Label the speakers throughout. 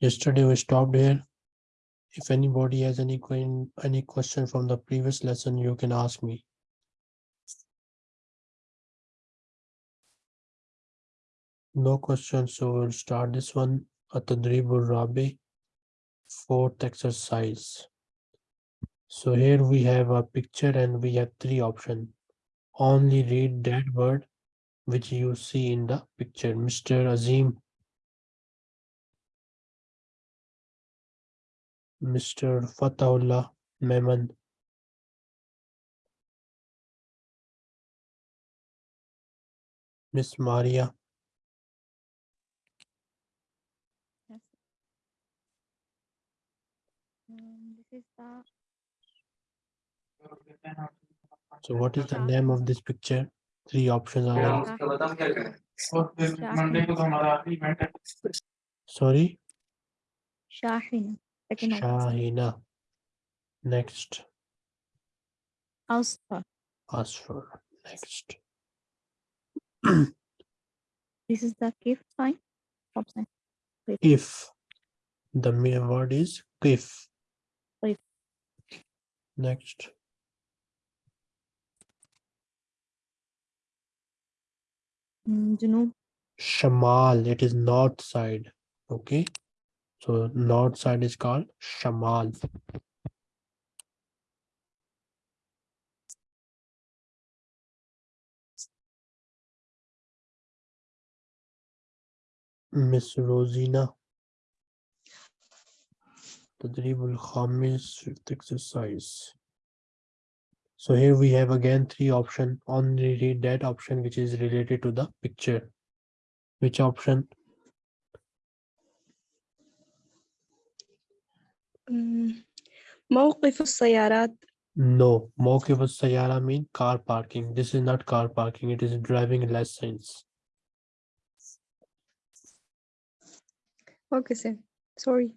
Speaker 1: Yesterday we stopped here. If anybody has any any question from the previous lesson, you can ask me. No questions, so we'll start this one. Atadribul Rabi, fourth exercise. So here we have a picture and we have three options. Only read that word which you see in the picture. Mr. Azim. Mr. Fatahullah Mehman. Miss Maria.
Speaker 2: Yes. Um, this is the
Speaker 1: So what is the name of this picture? Three options are there. Sorry,
Speaker 2: Shahina. Second option.
Speaker 1: Shahina. Next,
Speaker 2: Asfa.
Speaker 1: Asfar. Next,
Speaker 2: This is the kif sign. Option.
Speaker 1: if. The main word is if.
Speaker 2: If.
Speaker 1: Next,
Speaker 2: Mm, Junub.
Speaker 1: Shamal. It is north side. Okay. So north side is called Shamal. Miss Rosina. Tadribul Khamis, fifth exercise. So here we have again three option. Only read that option which is related to the picture. Which option?
Speaker 3: مم. موقف السيارات
Speaker 1: No. Mawqif al-Sayyara mean car parking. This is not car parking. It is driving license.
Speaker 3: okay sir sorry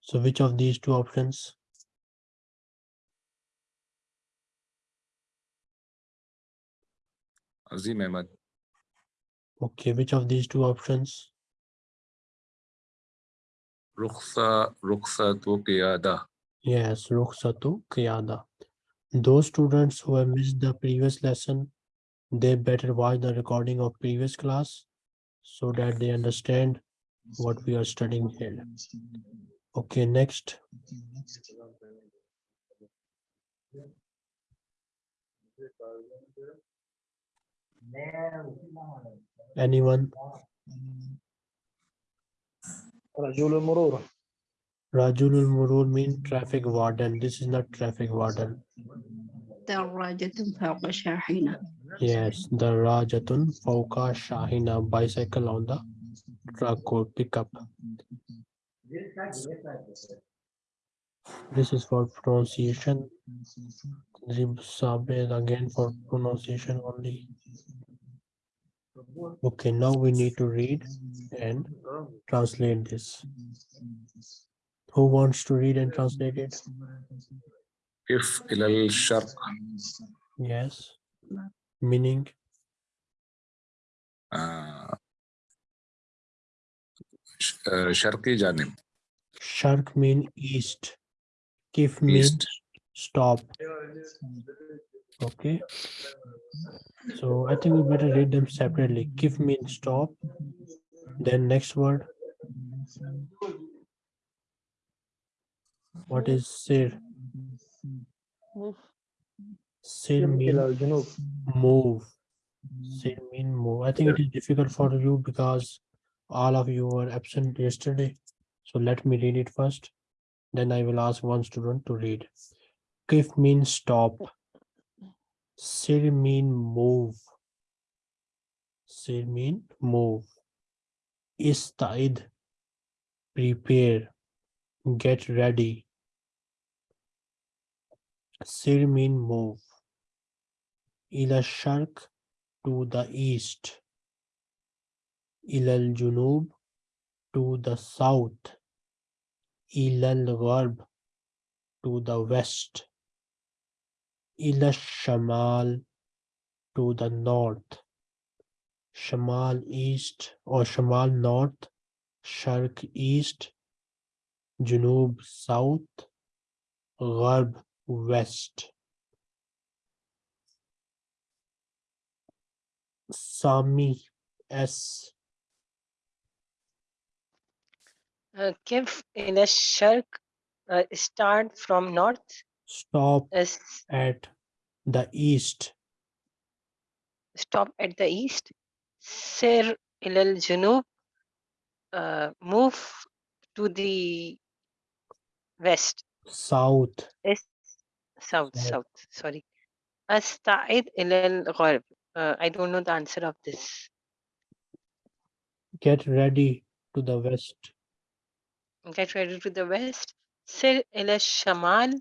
Speaker 1: So which of these two options?
Speaker 4: Azim
Speaker 1: Okay, which of these two options?
Speaker 4: Rukhsa, Rukhsa to Qiyada.
Speaker 1: Yes, Rukhsatu Qiyada. Those students who have missed the previous lesson, they better watch the recording of previous class so that they understand what we are studying here. Okay, next. Anyone?
Speaker 5: Rajul Murur.
Speaker 1: Rajul Murur means traffic warden. This is not traffic warden.
Speaker 6: Darajatun Fawqa Shahina.
Speaker 1: Yes, the Rajatun fauka Shahina bicycle on the truck or pickup. This is for pronunciation. Zib Sabe again for pronunciation only. Okay, now we need to read and translate this. Who wants to read and translate it?
Speaker 4: If ilal sharq.
Speaker 1: Yes. Meaning?
Speaker 4: Uh, sharqi. Uh,
Speaker 1: sharq mean east. Kif means stop. Okay. So I think we better read them separately. Give means stop. Then next word. What is sir? Sir
Speaker 5: means
Speaker 1: move. Sir mean move. I think it is difficult for you because all of you were absent yesterday. So let me read it first. Then I will ask one student to read. Give means stop. Sir mean move. Sir mean move. Istaid. Prepare. Get ready. Sir mean move. Ila shark to the east. Ilal junub to the south. Ilal gharb to the west ila shamal to the north. Shamal east or shamal north, shark east, junub south, gharb west. Sami S.
Speaker 7: Uh, Kif in shark uh, start from north
Speaker 1: Stop
Speaker 7: is
Speaker 1: at the east.
Speaker 7: stop at the east سير إلى الجنوب uh, move to the west
Speaker 1: South.
Speaker 7: is south
Speaker 1: South.
Speaker 7: south sorry أستعيد إلى الغرب uh, I don't know the answer of this
Speaker 1: Get ready to the west.
Speaker 7: get ready to the west سير إلى الشمال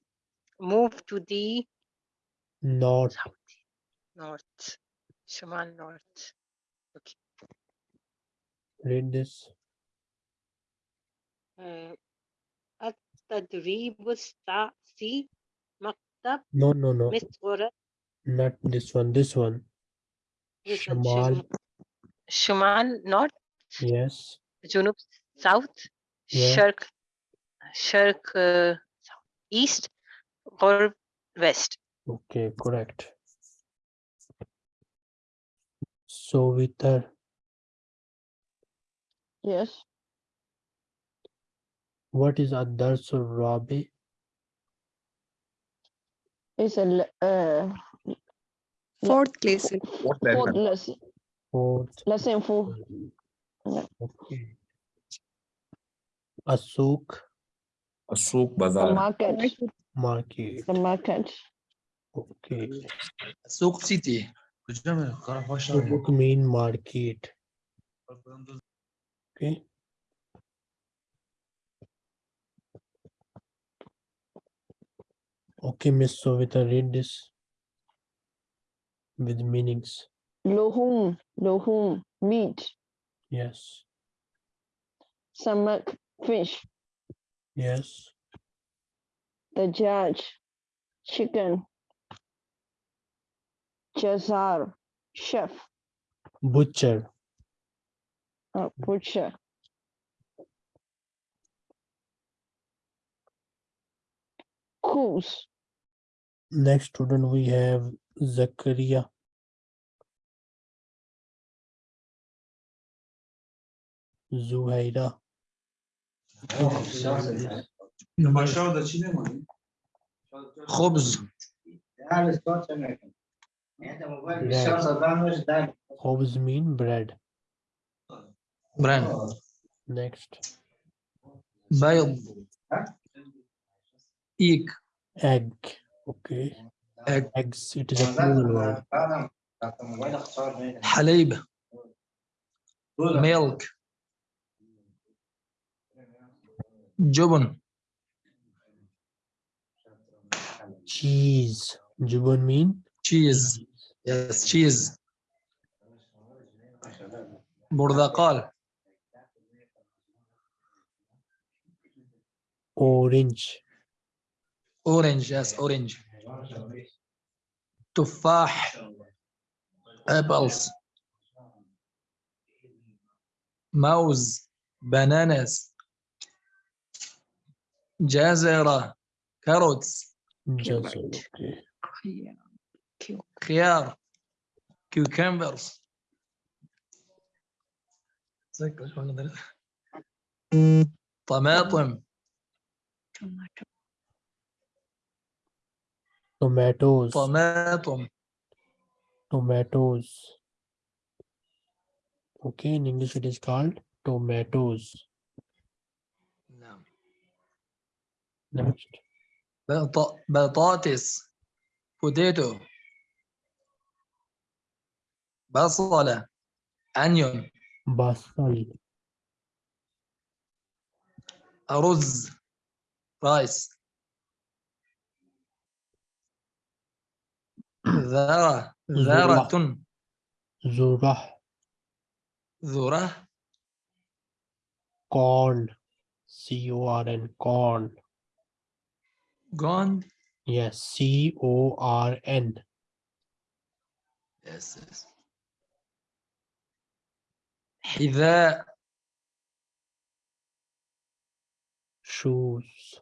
Speaker 7: move to the
Speaker 1: north.
Speaker 7: North, Shuman north. Okay.
Speaker 1: Read this.
Speaker 7: Uh, mm. at Tadrib
Speaker 1: Stasi Maktab. No, no,
Speaker 7: no.
Speaker 1: Not this one, this one.
Speaker 7: This Shumal. Shumal north.
Speaker 1: Yes.
Speaker 7: Junub south.
Speaker 1: Yeah.
Speaker 7: Shirk. Shirk uh, east or west.
Speaker 1: Okay, correct. So with that.
Speaker 8: Yes.
Speaker 1: What is Adarsu Rabi?
Speaker 8: It's a uh,
Speaker 3: fourth lesson.
Speaker 8: Fourth
Speaker 4: lesson.
Speaker 8: Fourth lesson.
Speaker 1: Fourth.
Speaker 8: Lesson four.
Speaker 1: Okay. Asuk.
Speaker 8: Asuk
Speaker 4: Bazaar.
Speaker 8: Market
Speaker 1: market.
Speaker 8: The market.
Speaker 1: Okay.
Speaker 5: Souk city.
Speaker 1: Souk main market. Okay. Okay, Miss Sovita, read this with meanings.
Speaker 8: Lohum, lohum, meat.
Speaker 1: Yes.
Speaker 8: Stomach, fish.
Speaker 1: Yes.
Speaker 8: The judge. Chicken. Jazar. Chef.
Speaker 1: Butcher.
Speaker 8: Uh, butcher. Coos.
Speaker 1: Next student we have Zakaria. Zuhaira.
Speaker 5: خبز
Speaker 1: Hobbs mean bread.
Speaker 5: بران
Speaker 1: Next,
Speaker 5: بيض ايك
Speaker 1: egg. Okay.
Speaker 5: Egg.
Speaker 1: Eggs. It is a plural word.
Speaker 5: حليب ميلك جبن
Speaker 1: cheese. Jubon mean?
Speaker 5: Cheese. Yes, cheese. Burdakal.
Speaker 1: Orange.
Speaker 5: Orange, yes, orange. Tufah. Apples. Mouse. Bananas. Jazera.
Speaker 1: Carrots.
Speaker 6: Carrot.
Speaker 1: okay.
Speaker 5: خيار كيوكمبرز طماطم
Speaker 6: tomato,
Speaker 1: Tomatoes.
Speaker 5: طماطم
Speaker 1: Tomatoes. Okay, in English it is called tomatoes.
Speaker 5: نعم
Speaker 1: Next,
Speaker 5: بط- بطاطس بوتيتو بصلة أنيون
Speaker 1: basal.
Speaker 5: أرز رايس ذرة ذرة
Speaker 1: Zurah.
Speaker 5: ذرة
Speaker 1: Corn. C O R N. Corn.
Speaker 5: جوند
Speaker 1: Yes, C O R N.
Speaker 5: Yes, yes. حذاء
Speaker 1: shoes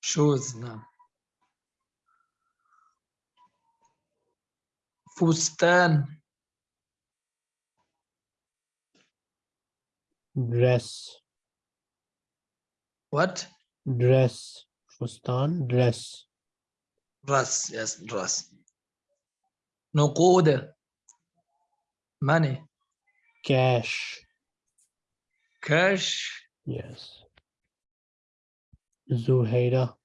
Speaker 5: shoes نعم فستان
Speaker 1: dress
Speaker 5: what
Speaker 1: dress fustan dress
Speaker 5: dress yes dress نقود money
Speaker 1: cash
Speaker 5: cash
Speaker 1: yes zuhaira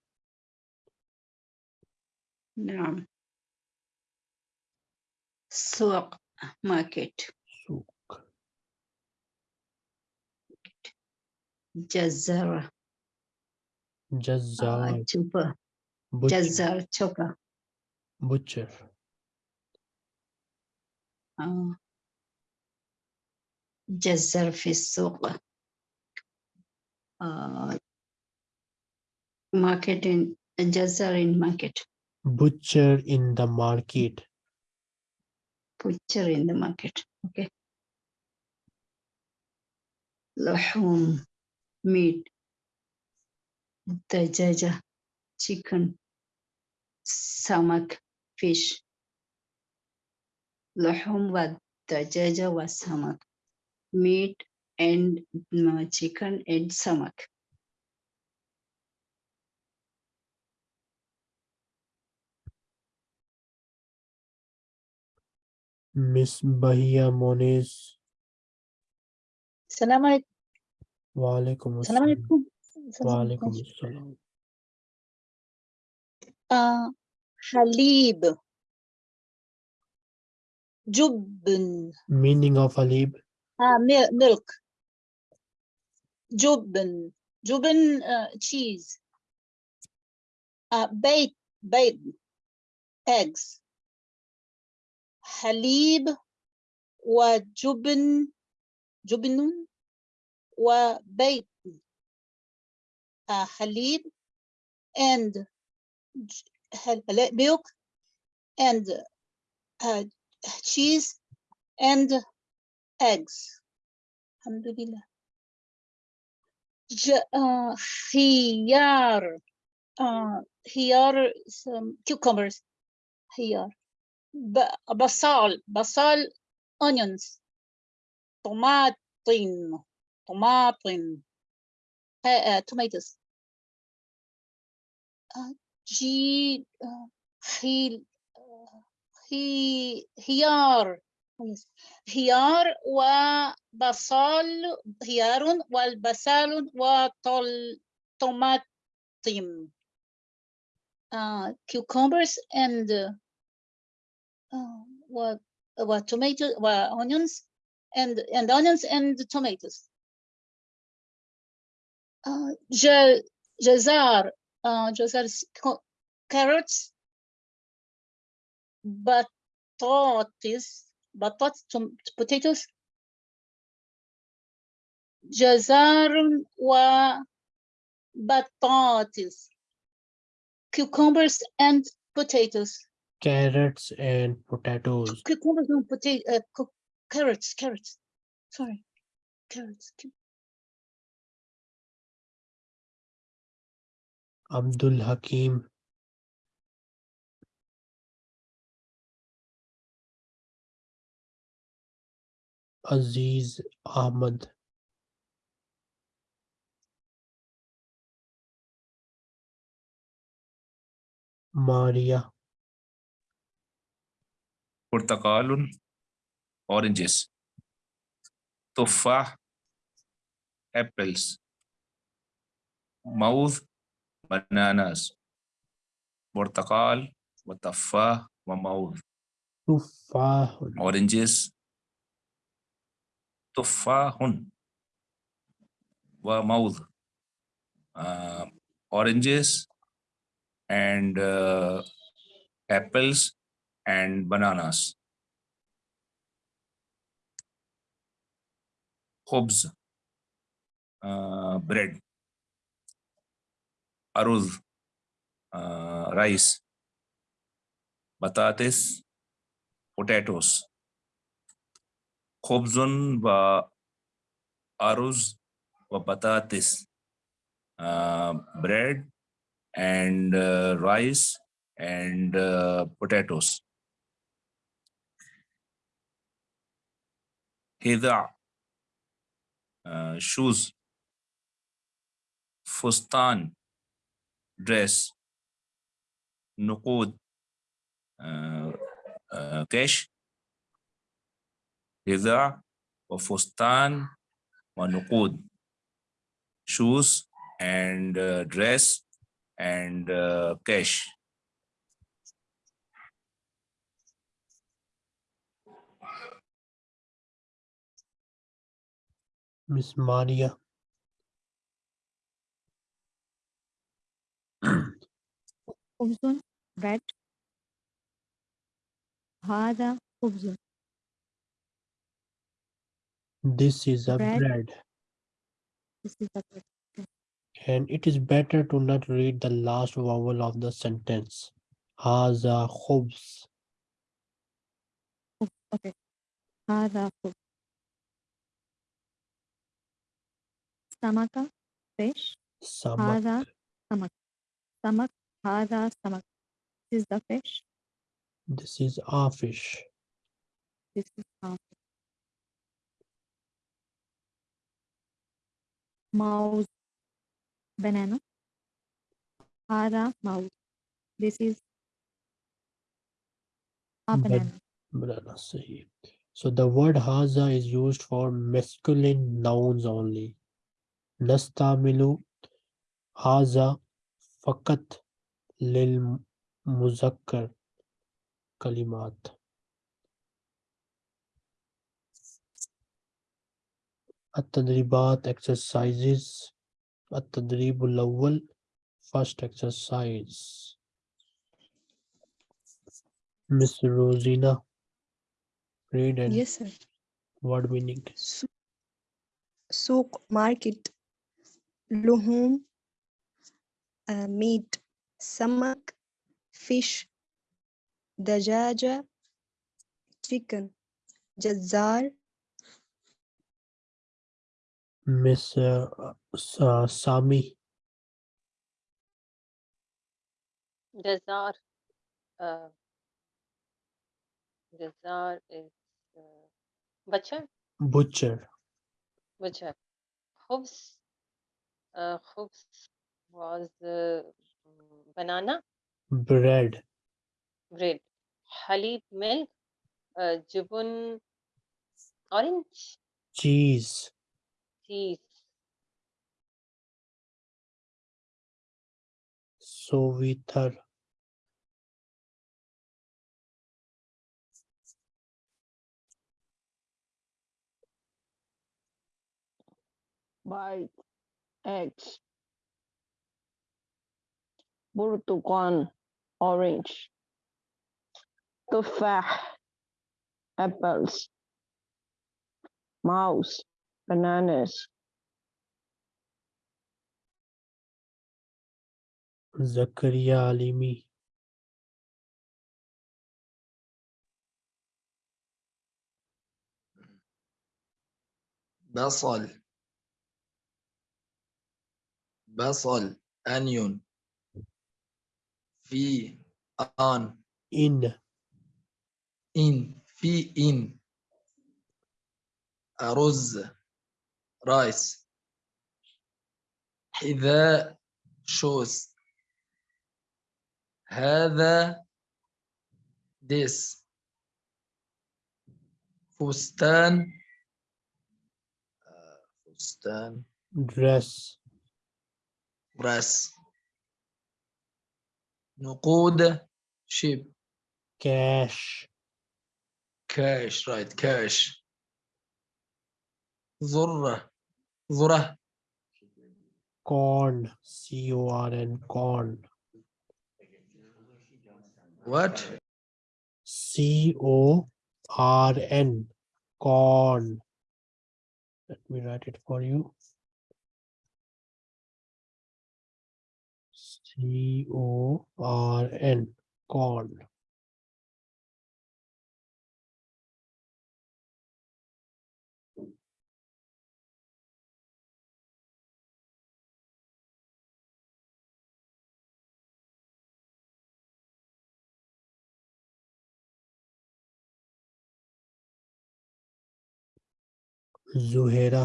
Speaker 6: نعم سوق ماركت
Speaker 1: souk
Speaker 6: جزارة
Speaker 1: jazzar
Speaker 6: جوبا
Speaker 1: butcher,
Speaker 6: جزار جوبا
Speaker 1: butcher
Speaker 6: آه. جزار في السوق آه. market in جزار in market
Speaker 1: butcher in the market
Speaker 6: butcher in the market okay لحوم meat the jaja, chicken, samak, fish. Lahum wa jaja wa samak, meat and uh, chicken and samak.
Speaker 1: Miss Bahia Moniz.
Speaker 2: Salam alaikum.
Speaker 1: Wa
Speaker 2: alaikum.
Speaker 1: assalam
Speaker 2: عليكم السلام
Speaker 1: walaikum
Speaker 2: عليكم.
Speaker 1: assalam
Speaker 2: آه حليب جبن
Speaker 1: meaning of halib
Speaker 2: آه ميلك جبن جبن آه تشيز آه بيض بيض eggs حليب وجبن جبن وبيض uh, halib and milk and uh, cheese and eggs. Alhamdulillah. J uh. Uh, some cucumbers. Khiyar. Basal. Basal onions. Tomatin. Tomatin آه آه tomatoes آه جي آه خيل آه خي... خيار yes. خيار وبصل خيار والبصل وطل طماطم uh, cucumbers and uh, uh, what what tomato what onions and and onions and tomatoes uh, ج- جزر uh, جزر s- co- carrots بطاطس بطاطس tom- potatoes جزر وبطاطس cucumbers and potatoes
Speaker 1: carrots and potatoes
Speaker 2: cucumbers and potato uh, cu- carrots carrots sorry carrots
Speaker 1: Abdul Hakim. Aziz Ahmad. Maria.
Speaker 4: Portakalun, oranges. Tofa. apples. Mouth, bananas, portakal, watafah, wamaud.
Speaker 1: Tufah.
Speaker 4: Oranges. Tufahun. Wamaud. Uh, oranges and uh, apples and bananas. Hobs Uh, bread. aruz, uh, rice, batates, potatoes. Khobzun va aruz va batates, uh, bread and uh, rice and uh, potatoes. Hida, uh, shoes, fustan, dress نقود uh, uh, cash هذا وفستان ونقود shoes and uh, dress and uh, cash
Speaker 1: Miss Maria.
Speaker 9: خبز bread هذا خبز
Speaker 1: This is a
Speaker 9: Bread.
Speaker 1: bread.
Speaker 9: this is the bread
Speaker 1: And it is better to not read the last vowel of the sentence. Haza khubz.
Speaker 9: خبز okay هذا خبز سمكة fish
Speaker 1: Samak.
Speaker 9: هذا سمك Samak. Hada samak. This is the fish.
Speaker 1: This is our fish.
Speaker 9: This is our fish. Mouse. Banana. Hada mouse. This is a banana.
Speaker 1: banana. Sahi. So the word haza is used for masculine nouns only. Nastamilu haza fakat lil muzakkar kalimat. التدريبات exercises التدريب الأول first exercise Miss Rosina read and
Speaker 3: Yes, sir.
Speaker 1: word meaning
Speaker 3: Su- سوق market لحوم uh, meat, samak, fish, dajaja, chicken, jazar.
Speaker 1: Miss uh, uh, Sami.
Speaker 7: Jazar. Uh, jazar is uh, butcher.
Speaker 1: Butcher.
Speaker 7: Butcher. Khubs. Uh, was uh, mm, banana
Speaker 1: bread
Speaker 7: bread. Halib milk. Uh, jubun orange
Speaker 1: cheese
Speaker 7: cheese.
Speaker 1: sovitar
Speaker 8: bite, eggs, برتقال, orange, تفاح, apples, mouse, bananas,
Speaker 1: Zakaria Alimi
Speaker 5: بصل بصل onion في آن.
Speaker 1: إن.
Speaker 5: إن. في إن. رز رايس. حذاء. شوز. هذا. ديس. فستان. آه، فستان.
Speaker 1: dress
Speaker 5: dress نقود شيب
Speaker 1: cash
Speaker 5: كاش رايت كاش ذرة ذرة
Speaker 1: corn c o r n corn
Speaker 5: what
Speaker 1: c o r n corn let me write it for you C O R N corn. Zuhera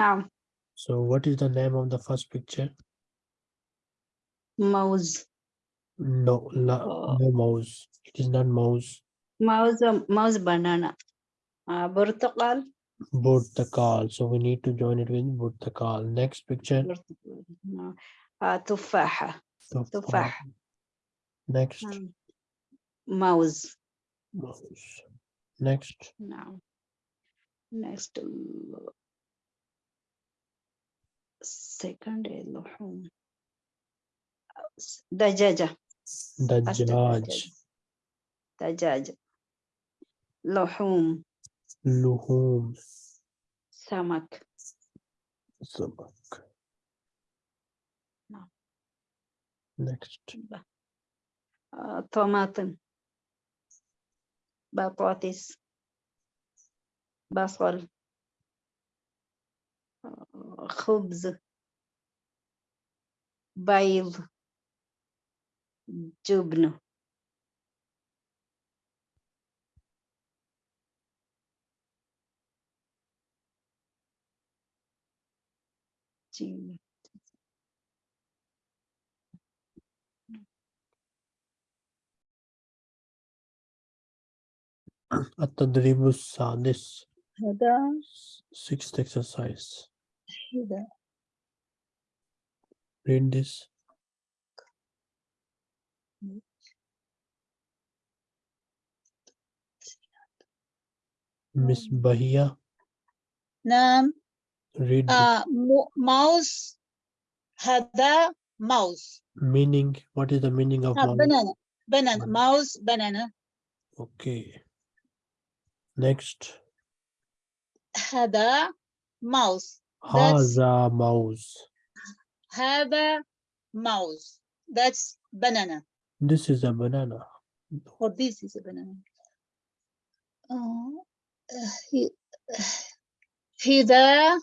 Speaker 6: Now.
Speaker 1: So what is the name of the first picture?
Speaker 6: Mouse.
Speaker 1: No, no,
Speaker 6: oh.
Speaker 1: no mouse. It is not mouse.
Speaker 6: Mouse, mouse banana. Uh, burtakal.
Speaker 1: Burtakal. So we need to join it with burtakal. Next picture.
Speaker 6: Uh,
Speaker 1: tufaha.
Speaker 6: tufaha.
Speaker 1: Next.
Speaker 6: Um, mouse.
Speaker 1: Mouse. Next.
Speaker 6: Now. Next second Elohim. Dajaja.
Speaker 1: Dajaj.
Speaker 6: Dajaj. Lohum.
Speaker 1: Lohum.
Speaker 6: Samak.
Speaker 1: Samak.
Speaker 6: No.
Speaker 1: Next.
Speaker 6: Uh, tomato. Batatis. Basal. خبز. بيض. جبن. جبن.
Speaker 1: التدريب السادس.
Speaker 2: هذا
Speaker 1: Sixth exercise. Read this. Um, Miss Bahia.
Speaker 2: Nam.
Speaker 1: Read.
Speaker 2: Uh, mouse. Hada mouse.
Speaker 1: Meaning, what is the meaning of
Speaker 2: uh,
Speaker 1: mouse?
Speaker 2: Banana. Banana. Mouse, banana.
Speaker 1: Okay. Next.
Speaker 2: Hada mouse.
Speaker 1: Haza mouse.
Speaker 2: Haba mouse. That's banana.
Speaker 1: This is a banana.
Speaker 2: Or this is a banana. Oh, uh, Hida.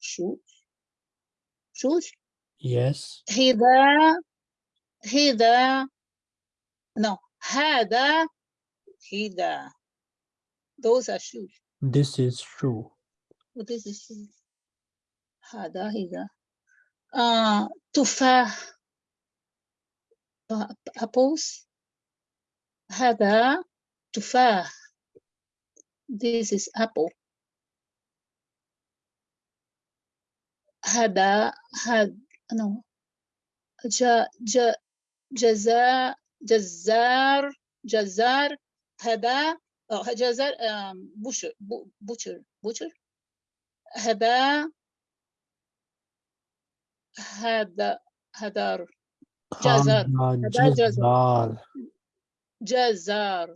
Speaker 2: Shoes. Shoes?
Speaker 1: Yes.
Speaker 2: He. Hida. No. Hada. Hida. Those are shoes.
Speaker 1: This is shoe
Speaker 2: what is this shoes هذا هذا آه تفاح ب- apples هذا تفاح this is apple هذا هذا no جا جا جزاء جزار جزار هذا أو جزار بوشر بوشر بوشر هذا هذا هذا جزر.
Speaker 1: Haza
Speaker 2: هذا جزر.
Speaker 1: jazar.
Speaker 2: جزار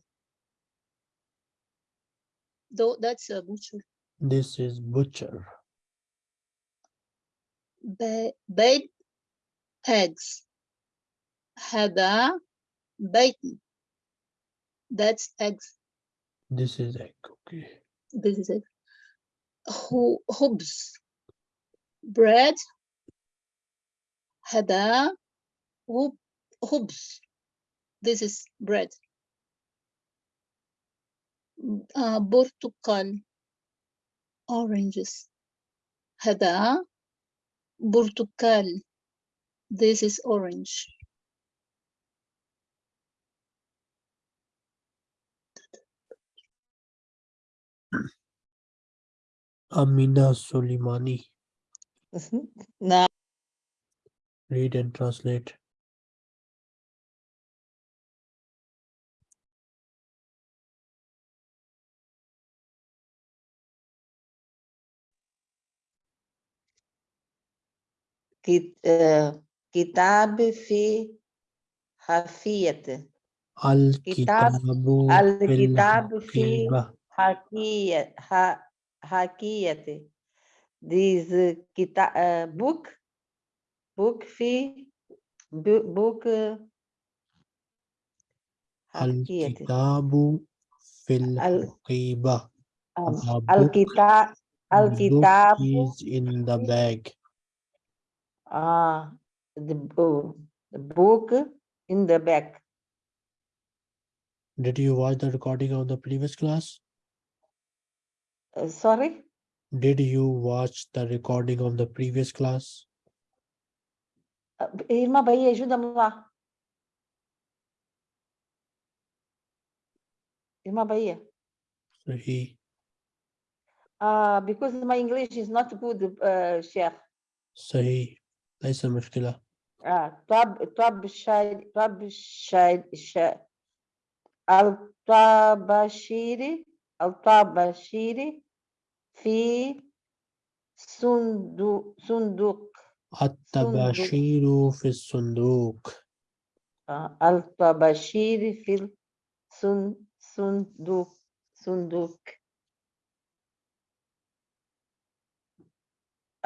Speaker 2: though that's a butcher
Speaker 1: This is butcher.
Speaker 2: ba- baked eggs هذا bacon that's eggs
Speaker 1: This is egg. Okay.
Speaker 2: this is it Hu- خبز bread هذا خب- خبز this is bread آه، برتقال oranges هذا برتقال this is orange
Speaker 1: Amina Soleimani.
Speaker 2: نعم
Speaker 1: Read and translate.
Speaker 10: كت- آه، كتاب في حافية
Speaker 1: الكتاب في
Speaker 10: الكتاب في
Speaker 1: الحقيبة.
Speaker 10: hakiyati. This uh, book, book fee, bu book
Speaker 1: uh,
Speaker 10: hakiyati.
Speaker 1: Al-kitabu fil
Speaker 10: qiba.
Speaker 1: Ah, Al-kitabu.
Speaker 10: Al-kitabu.
Speaker 1: is in the bag.
Speaker 10: Ah, the, oh, the book in the bag.
Speaker 1: Did you watch the recording of the previous class?
Speaker 10: Uh, sorry?
Speaker 1: Did you watch the recording of the previous class?
Speaker 10: Uh, Irma Bahia, ajuda-me lá. Irma Bahia.
Speaker 1: So he
Speaker 10: Uh, because my English is not good, uh, Sheikh.
Speaker 1: صحيح ليس مشكلة
Speaker 10: آه طب طب شاي طب شاي شا الطباشيري الطباشيري في صندوق صندوق
Speaker 1: التباشير في الصندوق
Speaker 10: آه الطباشيري في الصن- صندوق صندوق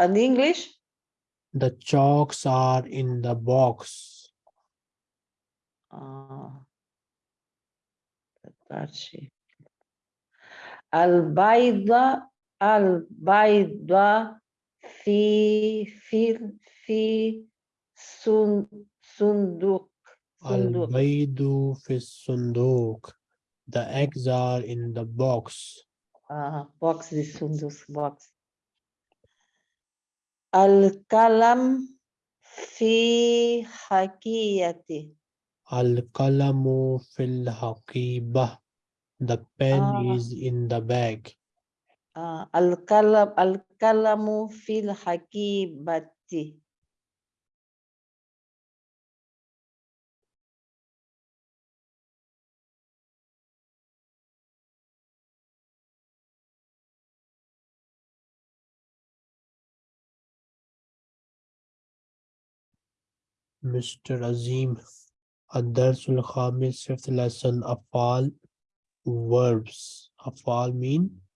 Speaker 10: in English
Speaker 1: The chalks are in the box.
Speaker 10: آه الطباشيري البيضة البيضة في في في صن- صندوق صندوق
Speaker 1: البيض في الصندوق. The eggs are in the box.
Speaker 10: آه box دي صندوق box القلم في حكيتي
Speaker 1: القلم في الحقيبة. The pen
Speaker 10: آه.
Speaker 1: is in the bag.
Speaker 10: آه القلم القلم في الحكيبة
Speaker 1: Mr. Azim. الدرس الخامس fifth lesson أفعال verbs. أفعال mean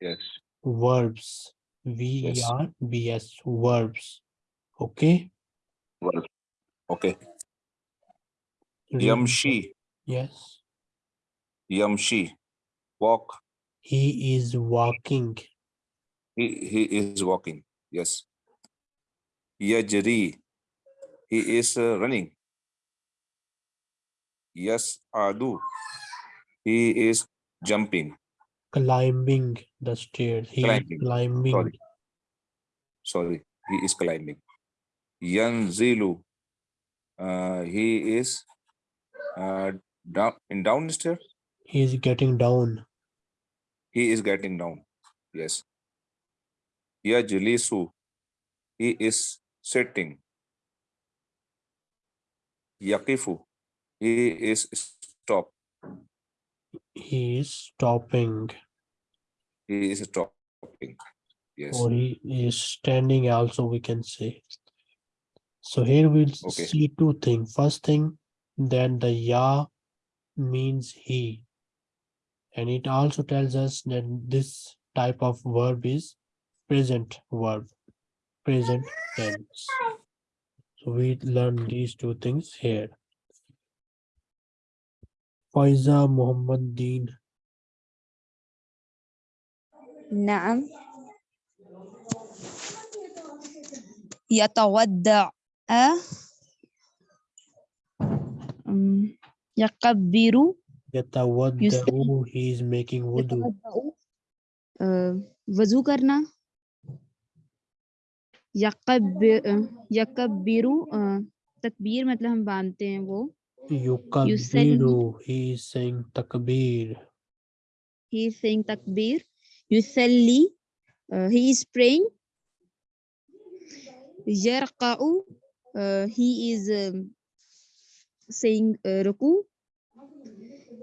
Speaker 4: Yes.
Speaker 1: verbs. V
Speaker 4: Yes.
Speaker 1: R B S verbs. Okay.
Speaker 4: Well, okay. Yamshi.
Speaker 1: Yes.
Speaker 4: Yamshi. Walk.
Speaker 1: He is walking.
Speaker 4: He, he is walking. Yes. Yajri. He is uh, running. Yes, Adu. He is jumping.
Speaker 1: Climbing the stairs. He
Speaker 4: Climbing,
Speaker 1: is climbing.
Speaker 4: sorry. Sorry, he is climbing. Yanzilu. Uh, he is uh, down in downstairs.
Speaker 1: He is getting down.
Speaker 4: He is getting down. Yes. Yajlisu. He is sitting. Yakifu. He is stop.
Speaker 1: He is stopping.
Speaker 4: He is stopping. Yes.
Speaker 1: Or he is standing also we can say. So here we'll
Speaker 4: Okay.
Speaker 1: see two things. First thing, that the ya means he. And it also tells us that this type of verb is present verb, present tense. So we learn these two things here. Faiza Muhammad Deen.
Speaker 3: نعم يتودع أم، يكبر
Speaker 1: Yatawadda'u, he is making wudu.
Speaker 3: يتودع अ, वजू करना यकब्बिर यकब्बिरु अ, तकबीर मतलब हम बांधते हैं वो
Speaker 1: Yukabbiru, he is saying takbir.
Speaker 3: he is saying takbir yusalli uh, he is praying. Yarqa'u uh, he is um, saying uh, ruku.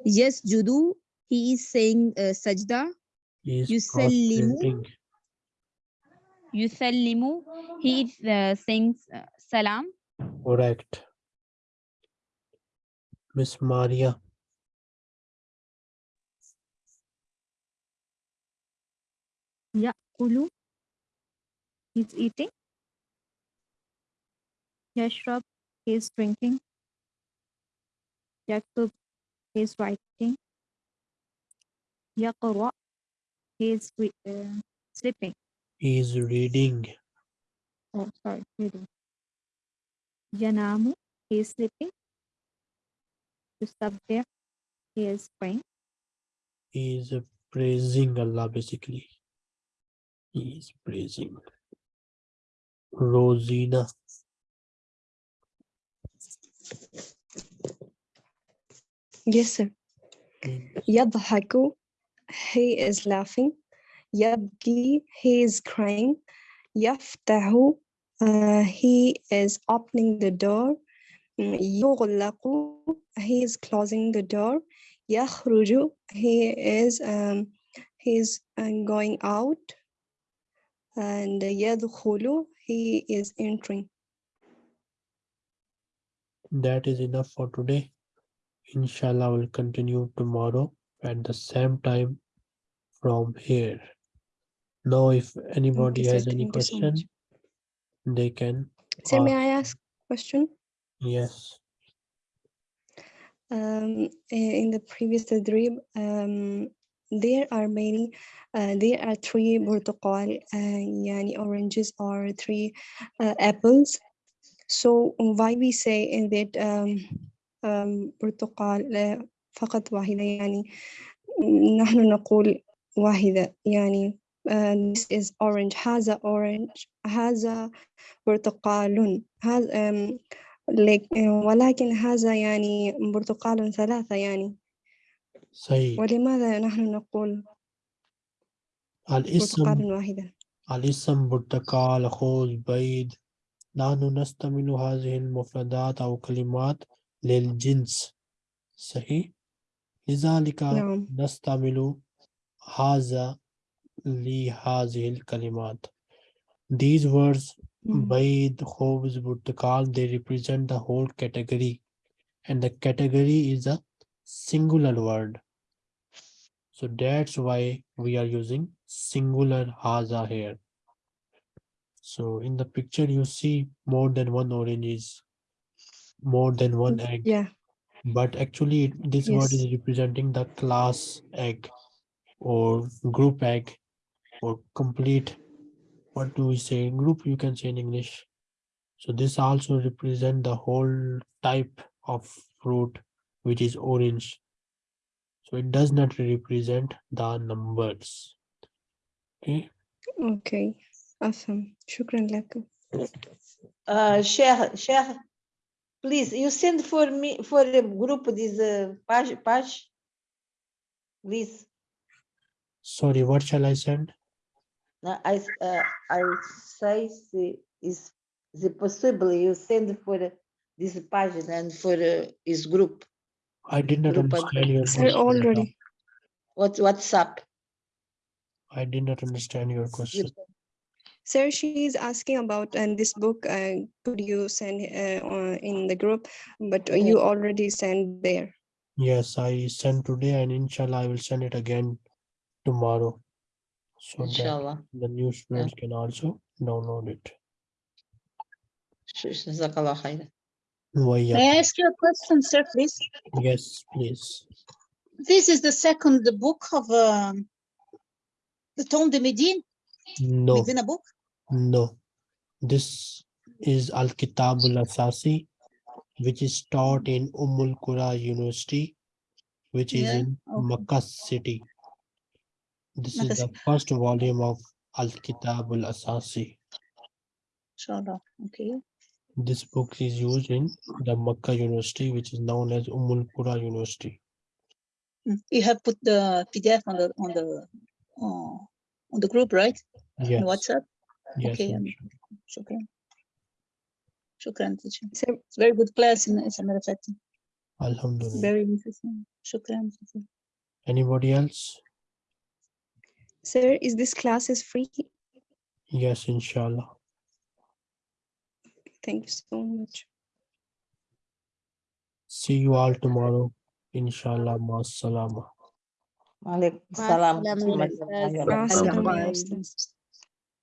Speaker 3: Yasjudu he is saying uh, sajda. Yusallimu. yusallimu he is uh, saying uh, salam.
Speaker 1: Correct. Miss Maria.
Speaker 9: Yeah, Kulu. He's eating. Yashrab. He's drinking. Yakub. He's writing. Yaqra. He's uh, sleeping.
Speaker 1: He is reading.
Speaker 9: Oh, sorry, reading. Yanamu. He's sleeping to subject he is praying?
Speaker 1: He is praising Allah basically. He is praising. Rosina.
Speaker 11: Yes, sir.
Speaker 1: Hmm.
Speaker 11: Yadhaku, he is laughing. Yabgi, he is crying. Yaftahu, uh, he is opening the door. يغلق he is closing the door يخرج he is um, he is uh, going out and يدخل he is entering
Speaker 1: That is enough for today. Inshallah, we'll continue tomorrow at the same time from here. Now, if anybody
Speaker 11: sir.
Speaker 1: has any
Speaker 11: Thank you so
Speaker 1: question,
Speaker 11: much.
Speaker 1: they can.
Speaker 11: sir may
Speaker 1: ask.
Speaker 11: I ask question
Speaker 1: Yes.
Speaker 11: um, i- in the previous tadrib, um, there are many, uh, there are three برتقال, uh, yani oranges or three uh, apples. So why we say in that um, um, برتقال uh, فقط واحدة يعني نحن نقول واحدة يعني uh, this is orange هذا orange هذا برتقال هذا um, لك- ولكن هذا يعني برتقال ثلاثة يعني.
Speaker 1: صحيح.
Speaker 11: ولماذا نحن نقول
Speaker 1: الاسم
Speaker 11: برتقال واحدة؟
Speaker 1: الاسم برتقال خوذ بيض. نحن نستعمل هذه المفردات أو كلمات للجنس. صحيح؟ لذلك
Speaker 11: نعم.
Speaker 1: نستعمل هذا لهذه الكلمات. These words
Speaker 11: Mm-hmm.
Speaker 1: Baid, Khobz, "call," they represent the whole category. And the category is a singular word. So that's why we are using singular haza here. So in the picture, you see more than one orange is more than one mm-hmm. egg.
Speaker 11: Yeah.
Speaker 1: But actually, this
Speaker 11: yes.
Speaker 1: word is representing the class egg or group egg or complete what do we say? Group you can say in english. So this also represent the whole type of fruit which is orange. So it does not represent the numbers. Okay?
Speaker 11: Okay. Awesome. Shukran lakum
Speaker 10: uh share share please you send for me for the group this uh, page page please.
Speaker 1: Sorry what shall i send?
Speaker 10: Now, I, s- uh, I say the- is the possible you send for this page and for uh, his group,
Speaker 1: i did not
Speaker 10: Group
Speaker 1: understand your question madam.
Speaker 11: already.
Speaker 10: What WhatsApp.
Speaker 1: i did not understand your question.
Speaker 11: Sir she is asking about and this book uh, could you send uh, in the group but you already sent there.
Speaker 1: Yes i sent today and inshallah i will send it again tomorrow so
Speaker 10: Inshallah.
Speaker 1: that the new students yeah. can also download it.
Speaker 2: May I ask you a question, sir, please?
Speaker 1: Yes, please.
Speaker 2: This is the second book of um, the tome de Medine?
Speaker 1: No.
Speaker 2: Medina book?
Speaker 1: No. This is Al-Kitabul Asasi, which is taught in Ummul Qura University, which
Speaker 2: yeah.
Speaker 1: is in
Speaker 2: okay.
Speaker 1: Makkah city. This is the first volume of Al Kitab al Asasi.
Speaker 2: Inshallah. Okay.
Speaker 1: This book is used in the Makkah University, which is known as Ummul Qura University.
Speaker 2: Mm. You have put the PDF on the on the uh, on the group, right?
Speaker 1: Yes,
Speaker 2: On WhatsApp.
Speaker 1: yes,
Speaker 2: Okay.
Speaker 1: inshallah.
Speaker 2: Shukran. Shukran, teacher.
Speaker 11: sir
Speaker 2: It's very good class in as a matter of fact.
Speaker 1: Alhamdulillah.
Speaker 2: Very interesting. Shukran. teacher.
Speaker 1: Anybody else?
Speaker 11: Sir is this class is free
Speaker 1: Yes, inshallah.
Speaker 11: thank you so much
Speaker 1: See you all tomorrow. Inshallah. Ma salama.
Speaker 10: Alaikum salam.